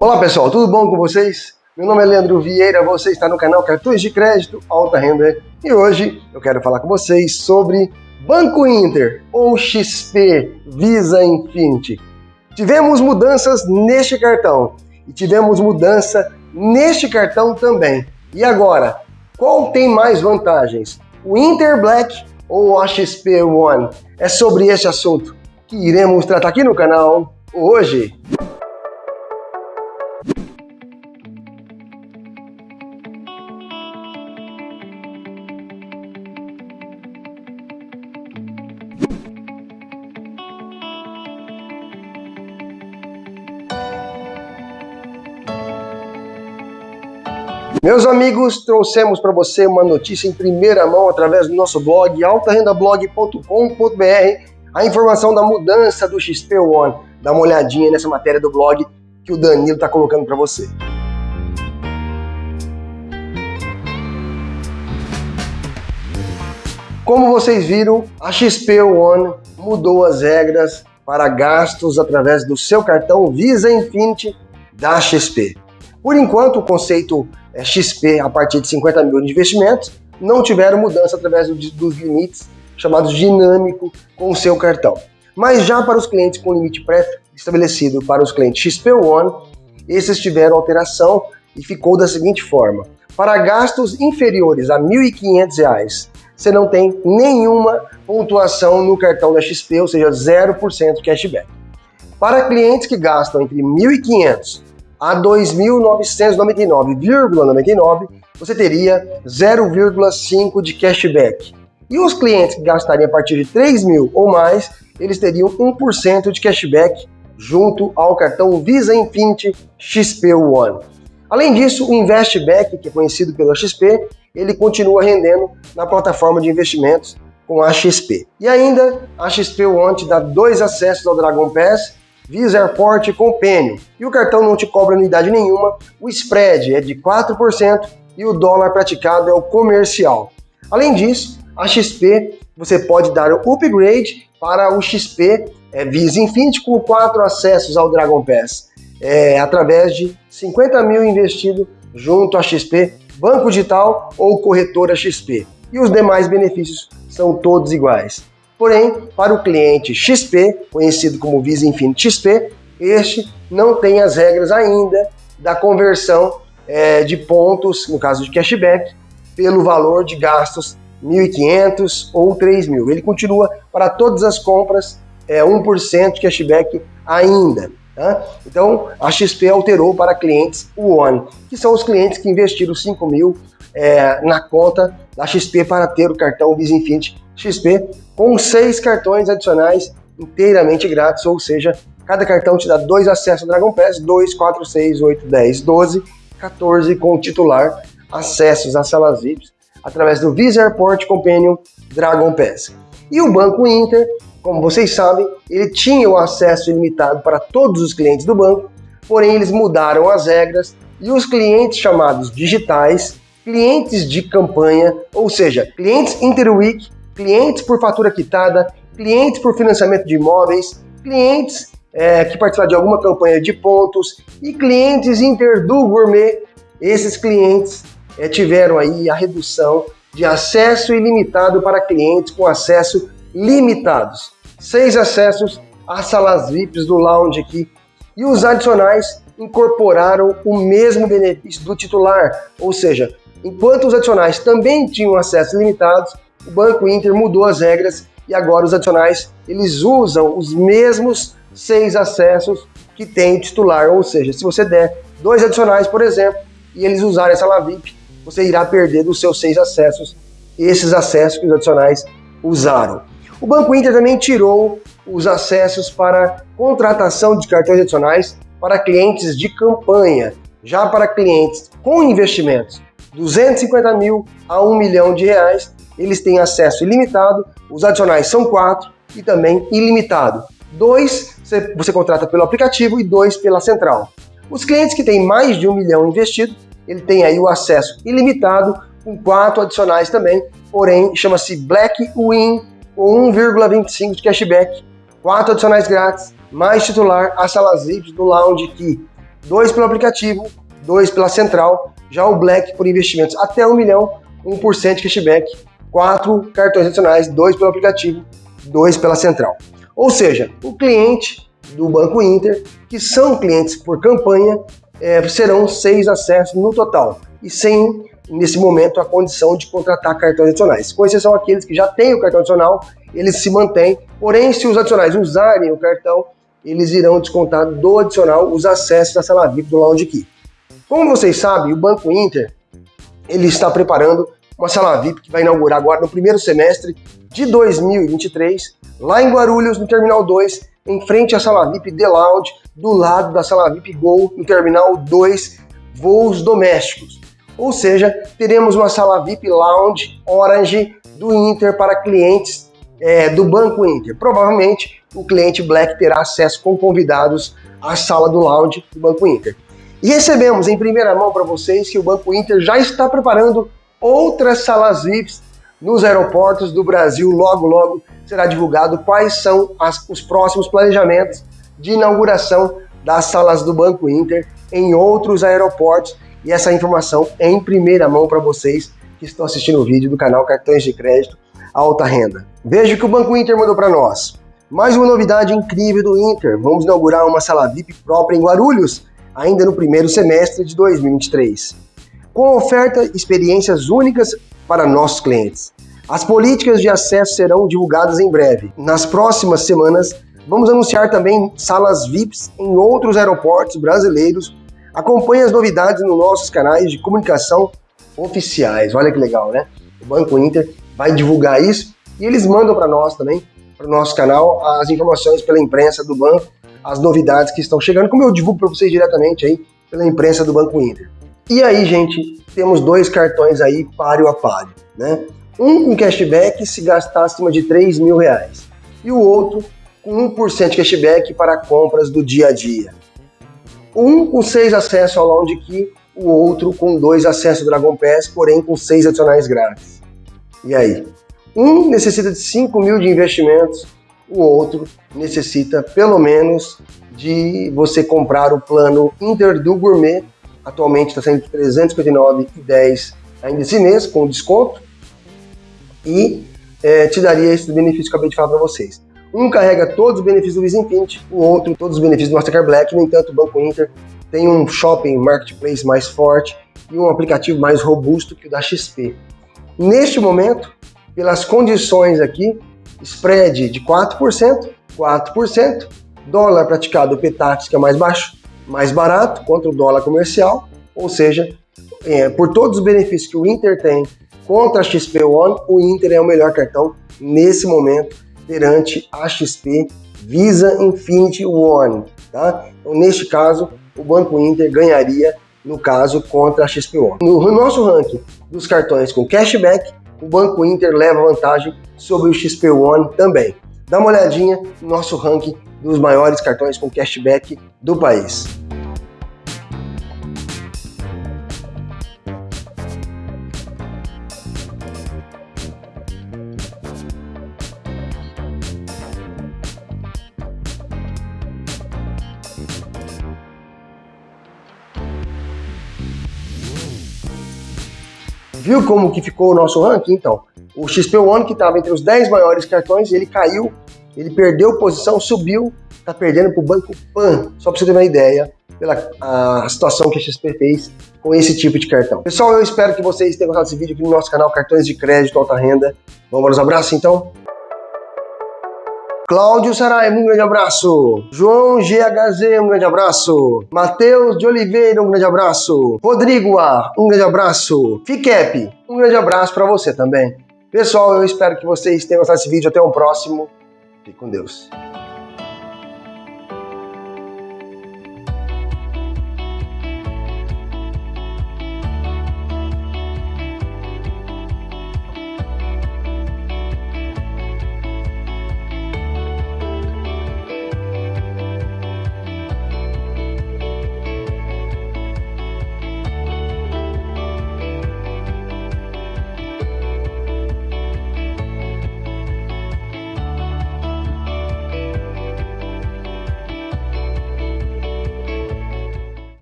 Olá pessoal, tudo bom com vocês? Meu nome é Leandro Vieira, você está no canal Cartões de Crédito Alta Renda e hoje eu quero falar com vocês sobre Banco Inter ou XP Visa Infinity. Tivemos mudanças neste cartão e tivemos mudança neste cartão também. E agora, qual tem mais vantagens? O Inter Black ou a XP One? É sobre este assunto que iremos tratar aqui no canal hoje. Meus amigos, trouxemos para você uma notícia em primeira mão através do nosso blog altarendablog.com.br, a informação da mudança do XP One. Dá uma olhadinha nessa matéria do blog que o Danilo está colocando para você. Como vocês viram, a XP One mudou as regras para gastos através do seu cartão Visa Infinity da XP. Por enquanto, o conceito é, XP a partir de 50 mil de investimentos não tiveram mudança através dos limites chamados dinâmico com o seu cartão. Mas já para os clientes com limite pré-estabelecido para os clientes XP One, esses tiveram alteração e ficou da seguinte forma. Para gastos inferiores a R$ 1.500, você não tem nenhuma pontuação no cartão da XP, ou seja, 0% cashback. Para clientes que gastam entre R$ 1.500 a 2.999,99, você teria 0,5 de cashback. E os clientes que gastariam a partir de 3 mil ou mais, eles teriam 1% de cashback junto ao cartão Visa Infinity XP One. Além disso, o Investback, que é conhecido pela XP, ele continua rendendo na plataforma de investimentos com a XP. E ainda, a XP One te dá dois acessos ao Dragon Pass Visa Airport Companion. E o cartão não te cobra anuidade nenhuma, o spread é de 4% e o dólar praticado é o comercial. Além disso, a XP você pode dar o upgrade para o XP é, Visa Infinity com quatro acessos ao Dragon Pass, é, através de 50 mil investido junto à XP, Banco Digital ou Corretora XP. E os demais benefícios são todos iguais. Porém, para o cliente XP, conhecido como Visa Infinity XP, este não tem as regras ainda da conversão é, de pontos, no caso de cashback, pelo valor de gastos 1.500 ou 3.000. Ele continua para todas as compras é, 1% de cashback ainda. Tá? Então, a XP alterou para clientes One, que são os clientes que investiram 5 mil é, na conta da XP para ter o cartão Visa Infinity XP com seis cartões adicionais inteiramente grátis, ou seja, cada cartão te dá dois acessos ao Dragon Pass, 2, 4, 6, 8, 10, 12, 14 com o titular, acessos às salas VIPs através do Visa Airport Companion Dragon Pass. E o Banco Inter, como vocês sabem, ele tinha o acesso ilimitado para todos os clientes do banco, porém eles mudaram as regras e os clientes chamados digitais, clientes de campanha, ou seja, clientes Interweek clientes por fatura quitada, clientes por financiamento de imóveis, clientes é, que participaram de alguma campanha de pontos e clientes Interdu Gourmet. Esses clientes é, tiveram aí a redução de acesso ilimitado para clientes com acesso limitados. Seis acessos às salas VIPs do lounge aqui. E os adicionais incorporaram o mesmo benefício do titular, ou seja, enquanto os adicionais também tinham acesso limitados, o Banco Inter mudou as regras e agora os adicionais eles usam os mesmos seis acessos que tem o titular. Ou seja, se você der dois adicionais, por exemplo, e eles usarem essa LAVIP, você irá perder dos seus seis acessos esses acessos que os adicionais usaram. O Banco Inter também tirou os acessos para contratação de cartões adicionais para clientes de campanha. Já para clientes com investimentos 250 mil a 1 milhão de reais, eles têm acesso ilimitado, os adicionais são quatro e também ilimitado. Dois você contrata pelo aplicativo e dois pela central. Os clientes que têm mais de um milhão investido, ele tem aí o acesso ilimitado com quatro adicionais também, porém chama-se Black Win com 1,25 de cashback, quatro adicionais grátis, mais titular, as salas VIPs do Lounge Key. dois pelo aplicativo, dois pela central, já o Black por investimentos até um milhão, 1% de cashback, quatro cartões adicionais, dois pelo aplicativo, dois pela central. Ou seja, o cliente do Banco Inter, que são clientes por campanha, é, serão seis acessos no total e sem, nesse momento, a condição de contratar cartões adicionais. Com exceção aqueles que já têm o cartão adicional, eles se mantêm, porém, se os adicionais usarem o cartão, eles irão descontar do adicional os acessos da sala VIP do Lounge Key. Como vocês sabem, o Banco Inter ele está preparando uma sala VIP que vai inaugurar agora no primeiro semestre de 2023, lá em Guarulhos, no Terminal 2, em frente à sala VIP The Lounge, do lado da sala VIP Gol, no Terminal 2, voos domésticos. Ou seja, teremos uma sala VIP Lounge Orange do Inter para clientes é, do Banco Inter. Provavelmente o cliente Black terá acesso com convidados à sala do lounge do Banco Inter. E recebemos em primeira mão para vocês que o Banco Inter já está preparando outras salas VIPs nos aeroportos do Brasil. Logo, logo será divulgado quais são as, os próximos planejamentos de inauguração das salas do Banco Inter em outros aeroportos e essa informação é em primeira mão para vocês que estão assistindo o vídeo do canal Cartões de Crédito Alta Renda. Veja o que o Banco Inter mandou para nós. Mais uma novidade incrível do Inter. Vamos inaugurar uma sala VIP própria em Guarulhos, ainda no primeiro semestre de 2023. Com oferta experiências únicas para nossos clientes. As políticas de acesso serão divulgadas em breve. Nas próximas semanas, vamos anunciar também salas VIPs em outros aeroportos brasileiros Acompanhe as novidades nos nossos canais de comunicação oficiais. Olha que legal, né? O Banco Inter vai divulgar isso e eles mandam para nós também, para o nosso canal, as informações pela imprensa do banco, as novidades que estão chegando, como eu divulgo para vocês diretamente aí pela imprensa do Banco Inter. E aí, gente, temos dois cartões aí páreo a páreo, né? Um com cashback se gastar acima de 3 mil reais e o outro com 1% de cashback para compras do dia a dia. Um com seis acessos ao Lounge Key, o outro com dois acessos ao Dragon Pass, porém com seis adicionais grátis. E aí? Um necessita de 5 mil de investimentos, o outro necessita pelo menos de você comprar o plano Inter do Gourmet, atualmente está sendo R$ 359,10 ainda esse mês, com desconto, e é, te daria esse benefício que eu acabei de falar para vocês. Um carrega todos os benefícios do Visa Infinity, o outro todos os benefícios do Mastercard Black. No entanto, o Banco Inter tem um shopping marketplace mais forte e um aplicativo mais robusto que o da XP. Neste momento, pelas condições aqui, spread de 4%, 4%, dólar praticado o PTAX, que é mais baixo, mais barato contra o dólar comercial, ou seja, é, por todos os benefícios que o Inter tem contra a XP One, o Inter é o melhor cartão nesse momento perante a XP Visa Infinity One. Tá? Então, neste caso, o Banco Inter ganharia, no caso, contra a XP One. No nosso ranking dos cartões com cashback, o Banco Inter leva vantagem sobre o XP One também. Dá uma olhadinha no nosso ranking dos maiores cartões com cashback do país. Viu como que ficou o nosso ranking? Então, o XP One, que estava entre os 10 maiores cartões, ele caiu, ele perdeu posição, subiu, está perdendo para o Banco Pan, só para você ter uma ideia pela a situação que a XP fez com esse tipo de cartão. Pessoal, eu espero que vocês tenham gostado desse vídeo aqui no nosso canal Cartões de Crédito Alta Renda. Vamos os abraços então? Cláudio Saraiva, um grande abraço. João GHZ, um grande abraço. Matheus de Oliveira, um grande abraço. Rodrigo A, um grande abraço. Fiquep, um grande abraço para você também. Pessoal, eu espero que vocês tenham gostado desse vídeo. Até o próximo. Fique com Deus.